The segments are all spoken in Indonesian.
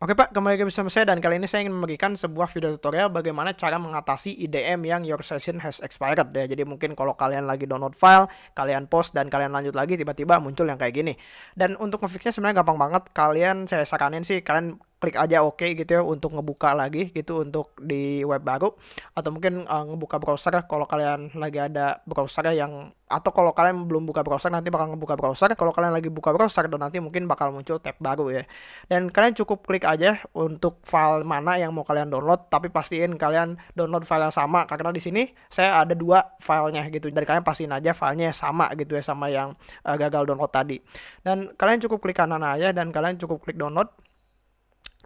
Oke Pak, kembali lagi bersama saya dan kali ini saya ingin memberikan sebuah video tutorial bagaimana cara mengatasi IDM yang your session has expired ya. Jadi mungkin kalau kalian lagi download file, kalian post dan kalian lanjut lagi tiba-tiba muncul yang kayak gini. Dan untuk ngefixnya sebenarnya gampang banget. Kalian saya saranin sih kalian klik aja oke okay gitu ya untuk ngebuka lagi gitu untuk di web baru. Atau mungkin uh, ngebuka browser kalau kalian lagi ada browser yang atau kalau kalian belum buka browser nanti bakal ngebuka browser. Kalau kalian lagi buka browser dan nanti mungkin bakal muncul tab baru ya. Dan kalian cukup klik aja untuk file mana yang mau kalian download tapi pastiin kalian download file yang sama. Karena di sini saya ada dua filenya gitu dan kalian pastiin aja filenya sama gitu ya sama yang uh, gagal download tadi. Dan kalian cukup klik kanan aja dan kalian cukup klik download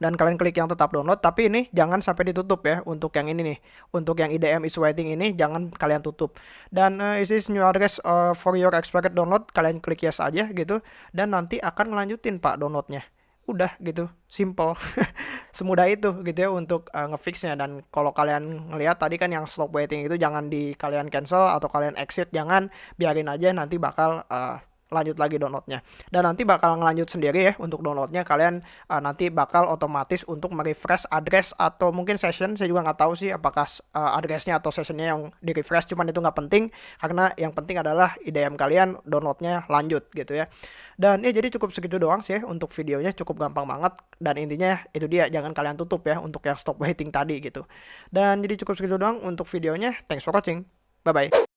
dan kalian klik yang tetap download tapi ini jangan sampai ditutup ya untuk yang ini nih. Untuk yang IDM is waiting ini jangan kalian tutup. Dan uh, is this new address uh, for your expected download? Kalian klik yes aja gitu. Dan nanti akan ngelanjutin pak downloadnya. Udah gitu. Simple. Semudah itu gitu ya untuk uh, ngefixnya. Dan kalau kalian ngelihat tadi kan yang stop waiting itu jangan di kalian cancel atau kalian exit. Jangan biarin aja nanti bakal uh, lanjut lagi downloadnya. Dan nanti bakal ngelanjut sendiri ya untuk downloadnya. Kalian uh, nanti bakal otomatis untuk merefresh address atau mungkin session saya juga nggak tahu sih apakah uh, addressnya atau sessionnya yang di refresh cuman itu nggak penting. Karena yang penting adalah IDM kalian downloadnya lanjut gitu ya. Dan ya jadi cukup segitu doang sih ya untuk videonya cukup gampang banget. Dan intinya itu dia jangan kalian tutup ya untuk yang stop waiting tadi gitu. Dan jadi cukup segitu doang untuk videonya. Thanks for watching. Bye bye